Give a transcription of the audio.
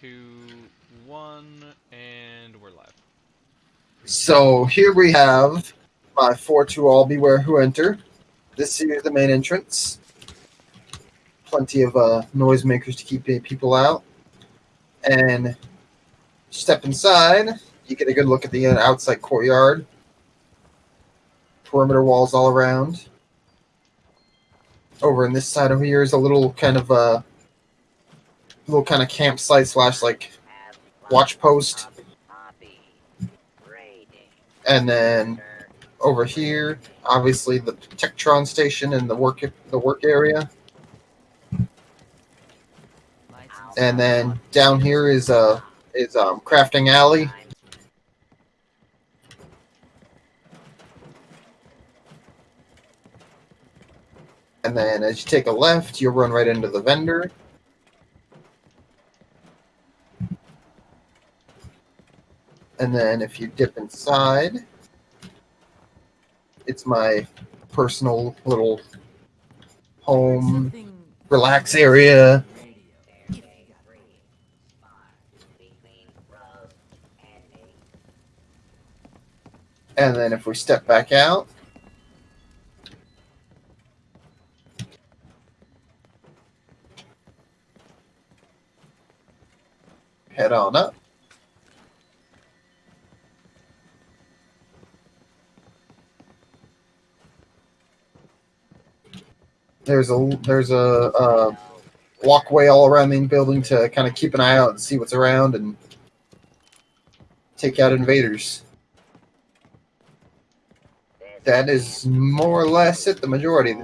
two, one, and we're live. So here we have my four to all beware who enter. This is the main entrance. Plenty of uh, noisemakers to keep people out. And step inside, you get a good look at the outside courtyard. Perimeter walls all around. Over in this side over here is a little kind of uh little kind of campsite slash like watch post. And then over here, obviously the Tectron station and the work the work area. And then down here is uh is um crafting alley. And then as you take a left, you'll run right into the vendor. And then if you dip inside, it's my personal little home relax area. And then if we step back out, head on up. There's a there's a, a walkway all around the building to kind of keep an eye out and see what's around and take out invaders. That is more or less it. The majority